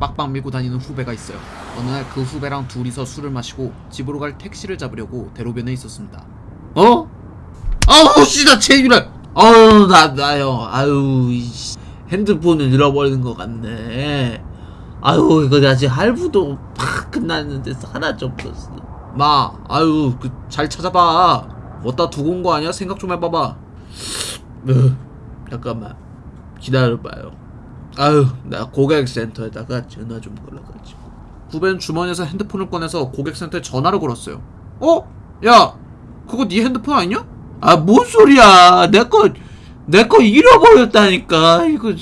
빡빡 밀고 다니는 후배가 있어요. 어느 날 그 후배랑 둘이서 술을 마시고 집으로 갈 택시를 잡으려고 대로변에 있었습니다. 어? 아우 씨나 제일날 아유 나 나요. 아유 이씨. 핸드폰을 잃어버리는 것 같네. 아유 이거 아직 할부도 팍 끝났는데 없었어. 마 아유 그 잘 찾아봐. 어디다 두고 온 거 아니야? 생각 좀 해봐봐. 으, 잠깐만. 기다려봐요 아유 나 고객센터에다가 전화 좀 걸어가지고 후배는 주머니에서 핸드폰을 꺼내서 고객센터에 전화를 걸었어요 어? 야 그거 네 핸드폰 아니냐? 아, 뭔 소리야. 내 거, 내 거 잃어버렸다니까. 이거,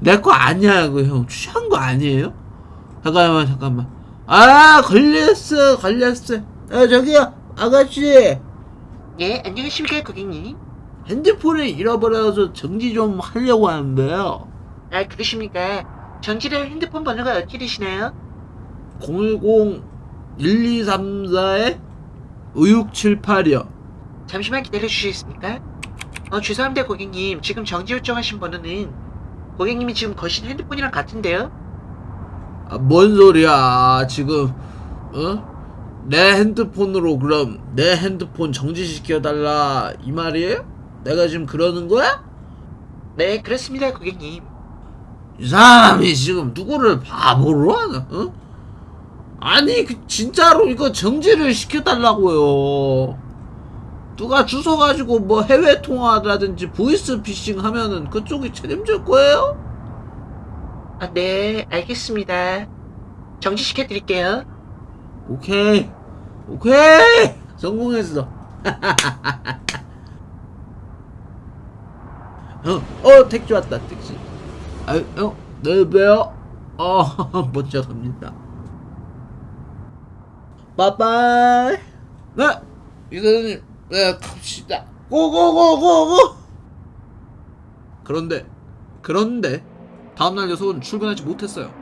내 거 아니야. 이거 형. 취한 거 아니에요? 잠깐만, 잠깐만. 아, 걸렸어, 걸렸어. 아, 저기요, 아가씨. 예, 안녕하십니까, 고객님. 핸드폰을 잃어버려서 정지 좀 하려고 하는데요. 아, 그러십니까? 정지를 핸드폰 번호가 어떻게 되시나요? 010-1234에 5678이요. 잠시만 기다려주시겠습니까? 어, 죄송합니다, 고객님. 지금 정지 요청하신 번호는 고객님이 지금 거신 핸드폰이랑 같은데요? 아, 뭔 소리야 지금 어? 내 핸드폰으로 그럼 내 핸드폰 정지시켜달라 이 말이에요? 내가 지금 그러는 거야? 네, 그렇습니다, 고객님. 이 사람이 지금 누구를 바보로 하나? 어? 아니 그 진짜로 이거 정지를 시켜달라고요 누가 주소 가지고 뭐 해외 통화라든지 보이스 피싱 하면은 그쪽이 책임질 거예요? 아, 네, 알겠습니다. 정지시켜 드릴게요. 오케이 오케이 성공했어 어, 어 택시 왔다 택시 아, 어, 내일 봬요 어 먼저 갑니다. 빠빠이! 네 이사장님 네 갑시다. 고고고고고! 그런데 그런데 다음날 녀석은 출근하지 못했어요.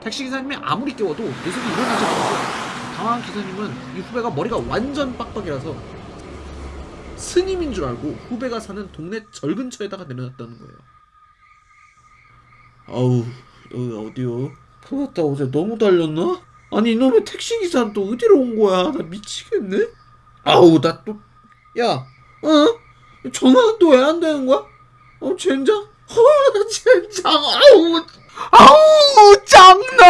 택시기사님이 아무리 깨워도 녀석이 일어나지 않았어요. 당황한 기사님은 이 후배가 머리가 완전 빡빡이라서 스님인 줄 알고 후배가 사는 동네 절 근처에다가 내려놨다는 거예요. 아우 여기 어디요? 그렇다 어제 너무 달렸나? 아니 이놈의 택시기사는 또 어디로 온 거야? 나 미치겠네? 아우 나 또 야 어? 전화는 또 왜 안 되는 거야? 어 젠장? 어 젠장 아우 아우 짱나